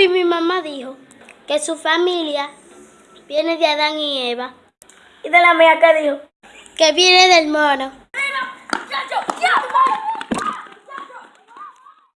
y mi mamá dijo que su familia viene de Adán y Eva. ¿Y de la mía qué dijo? Que viene del mono.